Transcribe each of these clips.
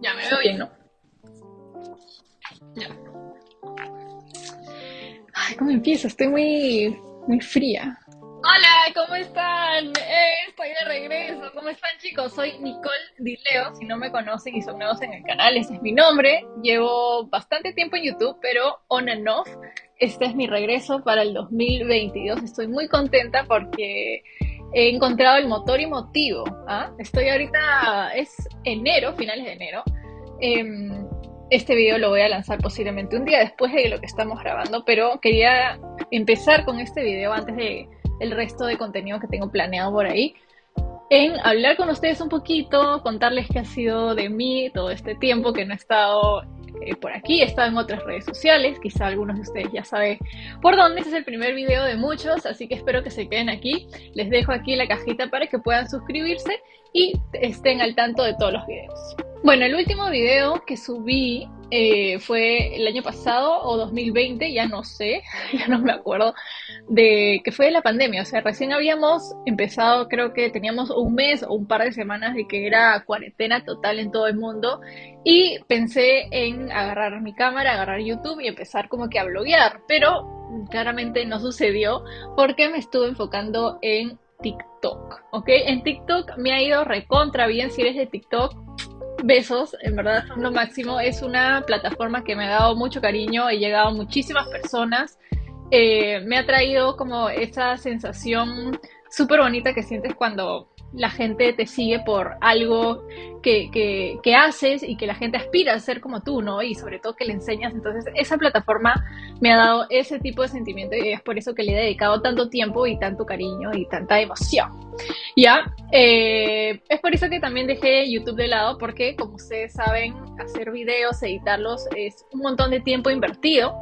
Ya, me veo bien, ¿no? Ya. Ay, ¿cómo empiezo? Estoy muy, muy fría. Hola, ¿cómo están? Eh, estoy de regreso. ¿Cómo están, chicos? Soy Nicole Dileo. Si no me conocen y son nuevos en el canal, ese es mi nombre. Llevo bastante tiempo en YouTube, pero on and off. Este es mi regreso para el 2022. Estoy muy contenta porque he encontrado el motor y motivo. ¿ah? Estoy ahorita, es enero, finales de enero. Em, este video lo voy a lanzar posiblemente un día después de lo que estamos grabando, pero quería empezar con este video antes de el resto de contenido que tengo planeado por ahí, en hablar con ustedes un poquito, contarles qué ha sido de mí todo este tiempo que no he estado eh, por aquí, he estado en otras redes sociales, quizá algunos de ustedes ya saben por dónde, este es el primer video de muchos, así que espero que se queden aquí, les dejo aquí la cajita para que puedan suscribirse y estén al tanto de todos los videos. Bueno, el último video que subí eh, fue el año pasado o 2020, ya no sé, ya no me acuerdo, de que fue de la pandemia. O sea, recién habíamos empezado, creo que teníamos un mes o un par de semanas de que era cuarentena total en todo el mundo. Y pensé en agarrar mi cámara, agarrar YouTube y empezar como que a bloguear. Pero claramente no sucedió porque me estuve enfocando en TikTok, ¿ok? En TikTok me ha ido recontra bien. Si eres de TikTok, besos, en verdad son lo máximo. Es una plataforma que me ha dado mucho cariño, he llegado a muchísimas personas. Eh, me ha traído como esa sensación súper bonita que sientes cuando la gente te sigue por algo que, que, haces y que la gente aspira a ser como tú, ¿no? Y sobre todo que le enseñas. Entonces, esa plataforma me ha dado ese tipo de sentimiento y es por eso que le he dedicado tanto tiempo y tanto cariño y tanta emoción. ¿Ya? Eh, es por eso que también dejé YouTube de lado porque, como ustedes saben, hacer videos, editarlos es un montón de tiempo invertido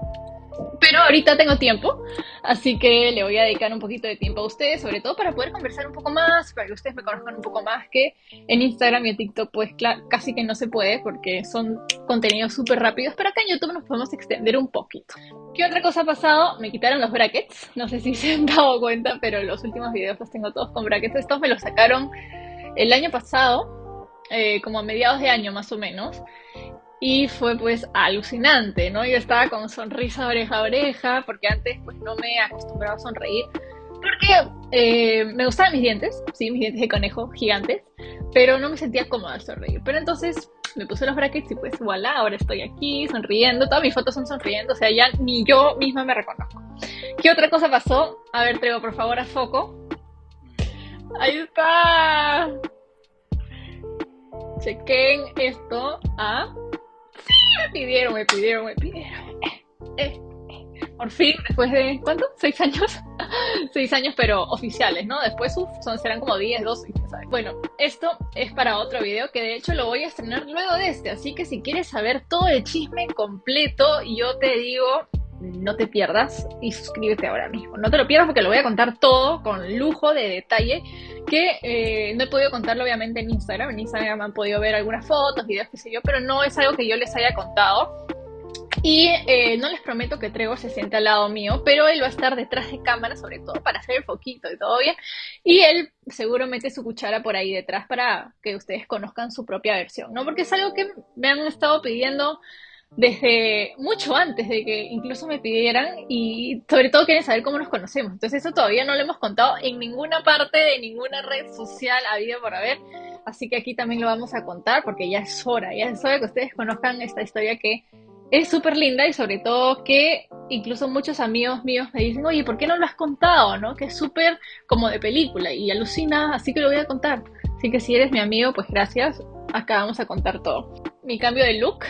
pero ahorita tengo tiempo, así que le voy a dedicar un poquito de tiempo a ustedes, sobre todo para poder conversar un poco más, para que ustedes me conozcan un poco más, que en Instagram y en TikTok pues casi que no se puede porque son contenidos súper rápidos, pero acá en YouTube nos podemos extender un poquito. ¿Qué otra cosa ha pasado? Me quitaron los brackets, no sé si se han dado cuenta, pero los últimos videos los tengo todos con brackets. Estos me los sacaron el año pasado, eh, como a mediados de año más o menos y fue pues alucinante, ¿no? Yo estaba con sonrisa oreja a oreja, porque antes pues no me acostumbraba a sonreír, porque eh, me gustaban mis dientes, sí, mis dientes de conejo gigantes, pero no me sentía cómoda al sonreír. Pero entonces me puse los brackets y pues voilà, ahora estoy aquí sonriendo, todas mis fotos son sonriendo, o sea, ya ni yo misma me reconozco. ¿Qué otra cosa pasó? A ver, Trevo, por favor, a foco. Ahí está. Chequen esto. ¿ah? Me pidieron, me pidieron, me pidieron. Eh, eh. Por fin, después de, ¿cuánto? ¿Seis años? Seis años, pero oficiales, ¿no? Después son, serán como 10, 12, Bueno, esto es para otro video que de hecho lo voy a estrenar luego de este, así que si quieres saber todo el chisme completo, yo te digo, no te pierdas y suscríbete ahora mismo. No te lo pierdas porque lo voy a contar todo con lujo de detalle que eh, no he podido contarlo obviamente en Instagram. En Instagram han podido ver algunas fotos, videos, qué sé yo, pero no es algo que yo les haya contado. Y eh, no les prometo que Trevor se siente al lado mío, pero él va a estar detrás de cámara, sobre todo para hacer el foquito y todo bien. Y él seguro mete su cuchara por ahí detrás para que ustedes conozcan su propia versión, ¿no? Porque es algo que me han estado pidiendo desde mucho antes de que incluso me pidieran y sobre todo quieren saber cómo nos conocemos. Entonces eso todavía no lo hemos contado en ninguna parte de ninguna red social habido por haber. Así que aquí también lo vamos a contar porque ya es hora, ya es hora que ustedes conozcan esta historia que es súper linda y sobre todo que incluso muchos amigos míos me dicen, oye, ¿por qué no lo has contado? ¿no? Que es súper como de película y alucina, así que lo voy a contar. Así que si eres mi amigo, pues gracias. Acá vamos a contar todo. Mi cambio de look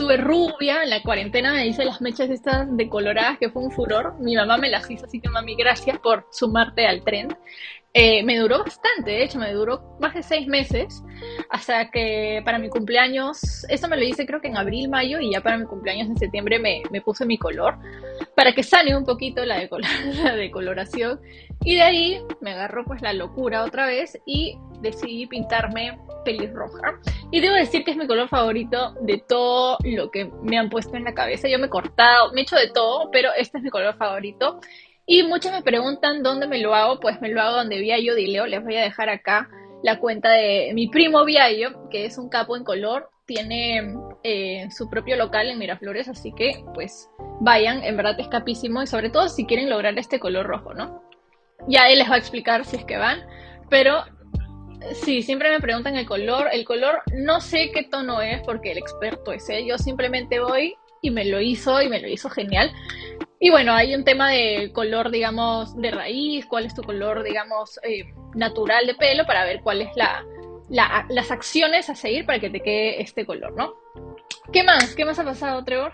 estuve rubia, en la cuarentena me hice las mechas estas decoloradas que fue un furor. Mi mamá me las hizo, así que mami, gracias por sumarte al tren. Eh, me duró bastante, de hecho, me duró más de seis meses, hasta que para mi cumpleaños, esto me lo hice creo que en abril, mayo, y ya para mi cumpleaños en septiembre me, me puse mi color, para que sane un poquito la, la decoloración. Y de ahí me agarró pues la locura otra vez y decidí pintarme pelirroja. Y debo decir que es mi color favorito de todo lo que me han puesto en la cabeza. Yo me he cortado, me he hecho de todo, pero este es mi color favorito. Y muchos me preguntan dónde me lo hago, pues me lo hago donde vi a yo Dileo, les voy a dejar acá la cuenta de mi primo Viaio, que es un capo en color, tiene eh, su propio local en Miraflores, así que pues vayan, en verdad es capísimo y sobre todo si quieren lograr este color rojo, ¿no? Ya él les va a explicar si es que van, pero sí, siempre me preguntan el color, el color no sé qué tono es porque el experto es él, yo simplemente voy y me lo hizo y me lo hizo genial. Y bueno, hay un tema de color, digamos, de raíz, cuál es tu color, digamos, eh, natural de pelo para ver cuál es la, las acciones a seguir para que te quede este color, ¿no? ¿Qué más? ¿Qué más ha pasado, Trevor?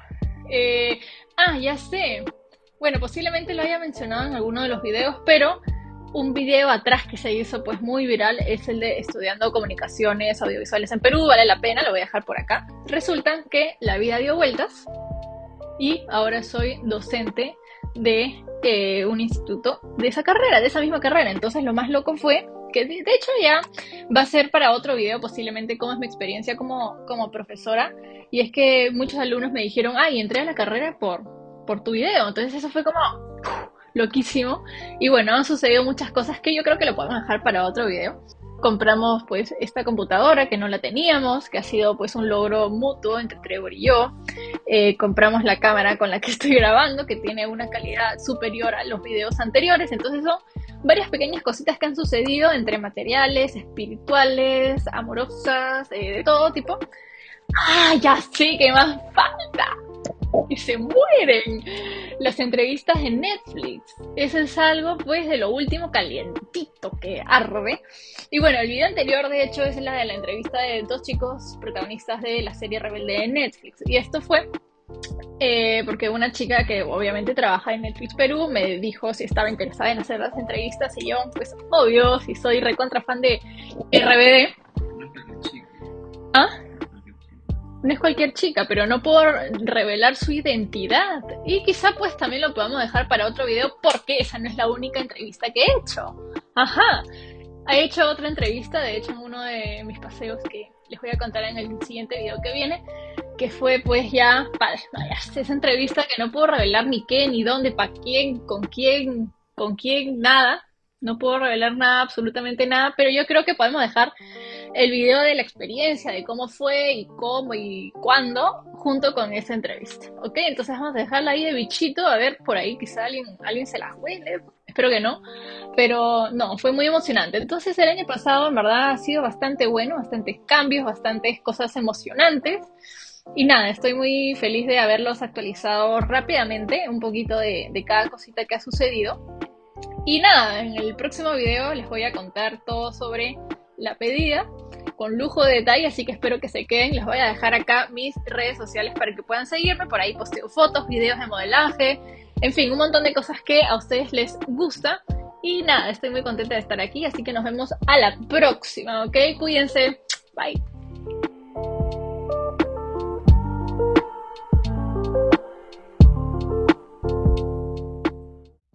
Eh, ah, ya sé. Bueno, posiblemente lo haya mencionado en alguno de los videos, pero un video atrás que se hizo pues muy viral es el de estudiando comunicaciones audiovisuales en Perú, vale la pena, lo voy a dejar por acá. Resulta que la vida dio vueltas y ahora soy docente de eh, un instituto de esa carrera, de esa misma carrera. Entonces lo más loco fue que de, hecho ya va a ser para otro video posiblemente cómo es mi experiencia como, como profesora. Y es que muchos alumnos me dijeron, ay, entré a la carrera por, por tu video. Entonces eso fue como loquísimo. Y bueno, han sucedido muchas cosas que yo creo que lo podemos dejar para otro video compramos pues esta computadora que no la teníamos, que ha sido pues un logro mutuo entre Trevor y yo. Eh, compramos la cámara con la que estoy grabando, que tiene una calidad superior a los videos anteriores. Entonces son varias pequeñas cositas que han sucedido entre materiales, espirituales, amorosas, eh, de todo tipo. ¡Ah, ya sé qué más falta! Y se mueren. Las entrevistas en Netflix. Eso es algo pues de lo último calientito que arde. Y bueno, el video anterior de hecho es la de la entrevista de dos chicos protagonistas de la serie Rebelde de Netflix. Y esto fue eh, porque una chica que obviamente trabaja en Netflix Perú me dijo si estaba interesada en hacer las entrevistas y yo, pues obvio, si soy recontra fan de RBD. ¿Ah? No es cualquier chica, pero no puedo revelar su identidad. Y quizá pues también lo podamos dejar para otro video porque esa no es la única entrevista que he hecho. Ajá. He hecho otra entrevista, de hecho en uno de mis paseos que les voy a contar en el siguiente video que viene, que fue pues ya, para, esa entrevista que no puedo revelar ni qué, ni dónde, para quién, con quién, con quién, nada. No puedo revelar nada, absolutamente nada, pero yo creo que podemos dejar el video de la experiencia, de cómo fue y cómo y cuándo, junto con esa entrevista. ¿Ok? Entonces vamos a dejarla ahí de bichito, a ver por ahí quizá alguien, alguien se la huele, espero que no, pero no, fue muy emocionante. Entonces el año pasado en verdad ha sido bastante bueno, bastantes cambios, bastantes cosas emocionantes. Y nada, estoy muy feliz de haberlos actualizado rápidamente, un poquito de, de cada cosita que ha sucedido. Y nada, en el próximo video les voy a contar todo sobre la pedida con lujo de detalle, así que espero que se queden. Les voy a dejar acá mis redes sociales para que puedan seguirme. Por ahí posteo fotos, videos de modelaje, en fin, un montón de cosas que a ustedes les gusta. Y nada, estoy muy contenta de estar aquí, así que nos vemos a la próxima, ¿ok? Cuídense. Bye.